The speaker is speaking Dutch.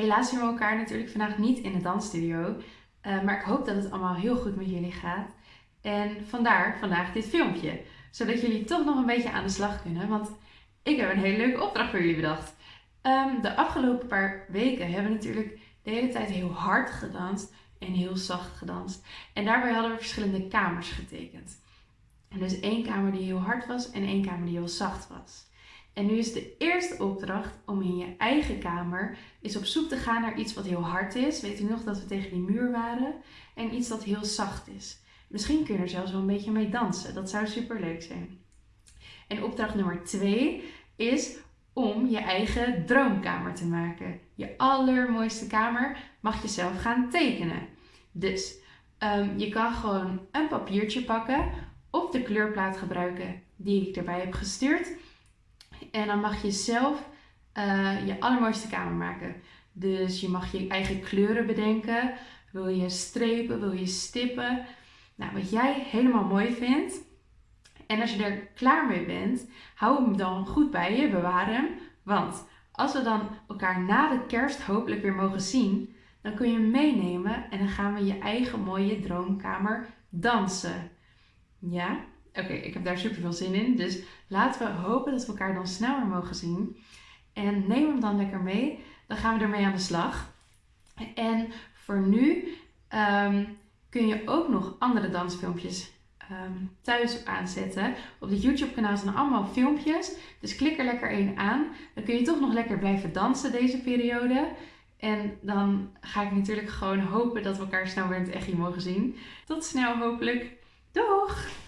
Helaas zien we elkaar natuurlijk vandaag niet in de dansstudio. Uh, maar ik hoop dat het allemaal heel goed met jullie gaat. En vandaar vandaag dit filmpje. Zodat jullie toch nog een beetje aan de slag kunnen. Want ik heb een hele leuke opdracht voor jullie bedacht. Um, de afgelopen paar weken hebben we natuurlijk de hele tijd heel hard gedanst en heel zacht gedanst. En daarbij hadden we verschillende kamers getekend. En dus één kamer die heel hard was en één kamer die heel zacht was. En nu is de eerste opdracht om in je eigen kamer eens op zoek te gaan naar iets wat heel hard is. Weet u nog dat we tegen die muur waren? En iets dat heel zacht is. Misschien kun je er zelfs wel een beetje mee dansen. Dat zou super leuk zijn. En opdracht nummer twee is om je eigen droomkamer te maken. Je allermooiste kamer mag je zelf gaan tekenen. Dus um, je kan gewoon een papiertje pakken of de kleurplaat gebruiken die ik erbij heb gestuurd. En dan mag je zelf uh, je allermooiste kamer maken. Dus je mag je eigen kleuren bedenken. Wil je strepen, wil je stippen. Nou, wat jij helemaal mooi vindt. En als je er klaar mee bent, hou hem dan goed bij je, bewaar hem. Want als we dan elkaar na de kerst hopelijk weer mogen zien, dan kun je hem meenemen en dan gaan we je eigen mooie droomkamer dansen. Ja? Oké, ik heb daar super veel zin in. Dus laten we hopen dat we elkaar dan sneller mogen zien. En neem hem dan lekker mee. Dan gaan we ermee aan de slag. En voor nu um, kun je ook nog andere dansfilmpjes um, thuis aanzetten. Op dit YouTube kanaal zijn allemaal filmpjes. Dus klik er lekker één aan. Dan kun je toch nog lekker blijven dansen deze periode. En dan ga ik natuurlijk gewoon hopen dat we elkaar snel weer in het echt mogen zien. Tot snel hopelijk. Doeg!